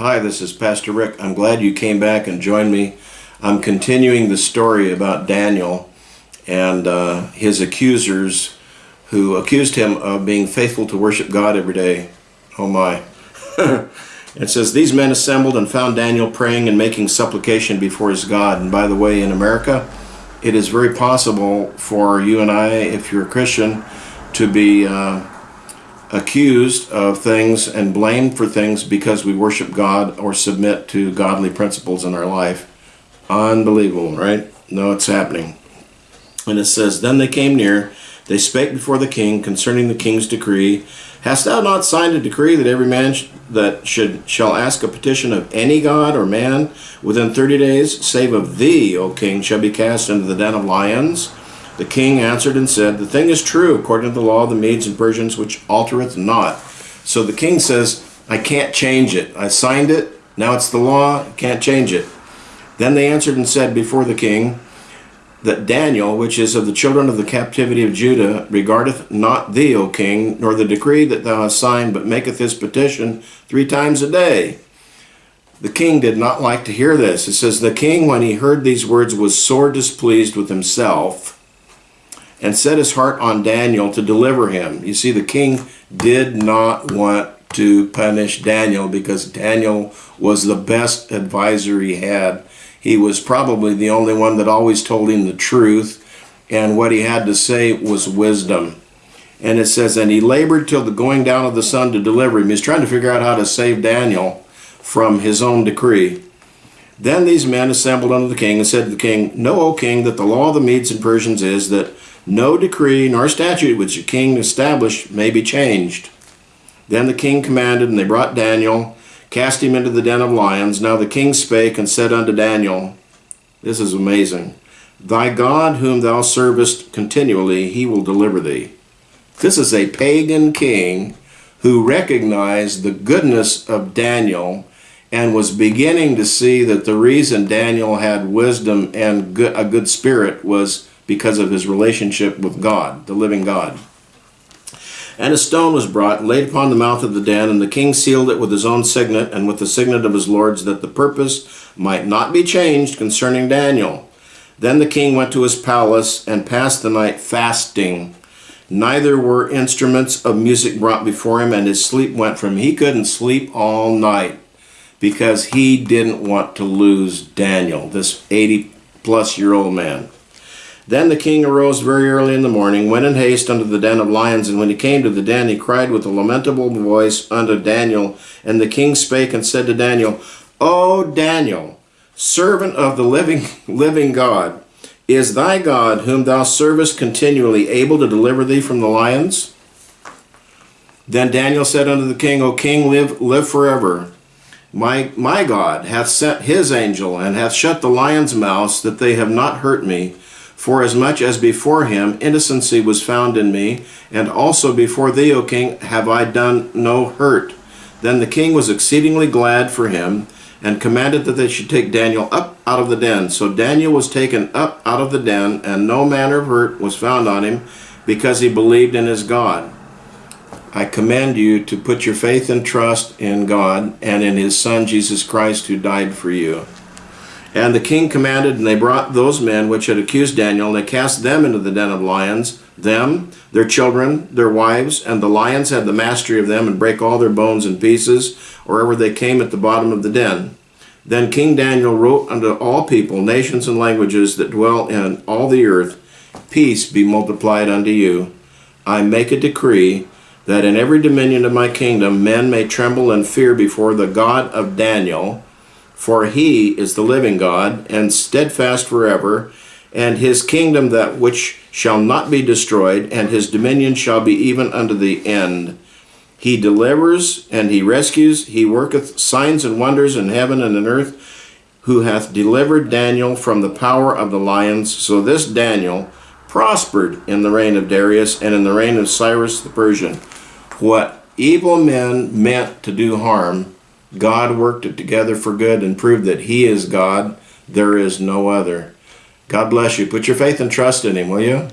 Hi, this is Pastor Rick. I'm glad you came back and joined me. I'm continuing the story about Daniel and uh, his accusers who accused him of being faithful to worship God every day. Oh my. it says, These men assembled and found Daniel praying and making supplication before his God. And by the way, in America, it is very possible for you and I, if you're a Christian, to be uh, accused of things and blamed for things because we worship God or submit to godly principles in our life. Unbelievable, right? No, it's happening. And it says, Then they came near, they spake before the king concerning the king's decree. Hast thou not signed a decree that every man sh that should shall ask a petition of any god or man within thirty days, save of thee, O king, shall be cast into the den of lions? The king answered and said, The thing is true, according to the law of the Medes and Persians, which altereth not. So the king says, I can't change it. I signed it. Now it's the law. Can't change it. Then they answered and said before the king, that Daniel, which is of the children of the captivity of Judah, regardeth not thee, O king, nor the decree that thou hast signed, but maketh his petition three times a day. The king did not like to hear this. It says, The king, when he heard these words, was sore displeased with himself and set his heart on Daniel to deliver him. You see, the king did not want to punish Daniel because Daniel was the best advisor he had. He was probably the only one that always told him the truth, and what he had to say was wisdom. And it says, And he labored till the going down of the sun to deliver him. He's trying to figure out how to save Daniel from his own decree. Then these men assembled unto the king and said to the king, Know, O king, that the law of the Medes and Persians is that no decree nor statute which the king established may be changed. Then the king commanded, and they brought Daniel, cast him into the den of lions. Now the king spake and said unto Daniel, This is amazing. Thy God, whom thou servest continually, he will deliver thee. This is a pagan king who recognized the goodness of Daniel and was beginning to see that the reason Daniel had wisdom and a good spirit was because of his relationship with God, the living God. And a stone was brought, laid upon the mouth of the den, and the king sealed it with his own signet and with the signet of his lords, that the purpose might not be changed concerning Daniel. Then the king went to his palace and passed the night fasting. Neither were instruments of music brought before him, and his sleep went from him. He couldn't sleep all night because he didn't want to lose Daniel, this 80 plus year old man. Then the king arose very early in the morning, went in haste unto the den of lions, and when he came to the den, he cried with a lamentable voice unto Daniel. And the king spake and said to Daniel, O Daniel, servant of the living, living God, is thy God, whom thou servest continually, able to deliver thee from the lions? Then Daniel said unto the king, O king, live, live forever. My, my God hath sent his angel, and hath shut the lions' mouths, that they have not hurt me, for as much as before him innocency was found in me, and also before thee, O king, have I done no hurt. Then the king was exceedingly glad for him, and commanded that they should take Daniel up out of the den. So Daniel was taken up out of the den, and no manner of hurt was found on him, because he believed in his God. I command you to put your faith and trust in God and in his Son Jesus Christ, who died for you. And the king commanded, and they brought those men which had accused Daniel, and they cast them into the den of lions, them, their children, their wives, and the lions had the mastery of them, and break all their bones in pieces, wherever they came at the bottom of the den. Then King Daniel wrote unto all people, nations, and languages that dwell in all the earth, Peace be multiplied unto you. I make a decree that in every dominion of my kingdom men may tremble and fear before the God of Daniel, for he is the living God, and steadfast forever, and his kingdom that which shall not be destroyed, and his dominion shall be even unto the end. He delivers and he rescues, he worketh signs and wonders in heaven and in earth, who hath delivered Daniel from the power of the lions. So this Daniel prospered in the reign of Darius and in the reign of Cyrus the Persian. What evil men meant to do harm, God worked it together for good and proved that He is God. There is no other. God bless you. Put your faith and trust in Him, will you?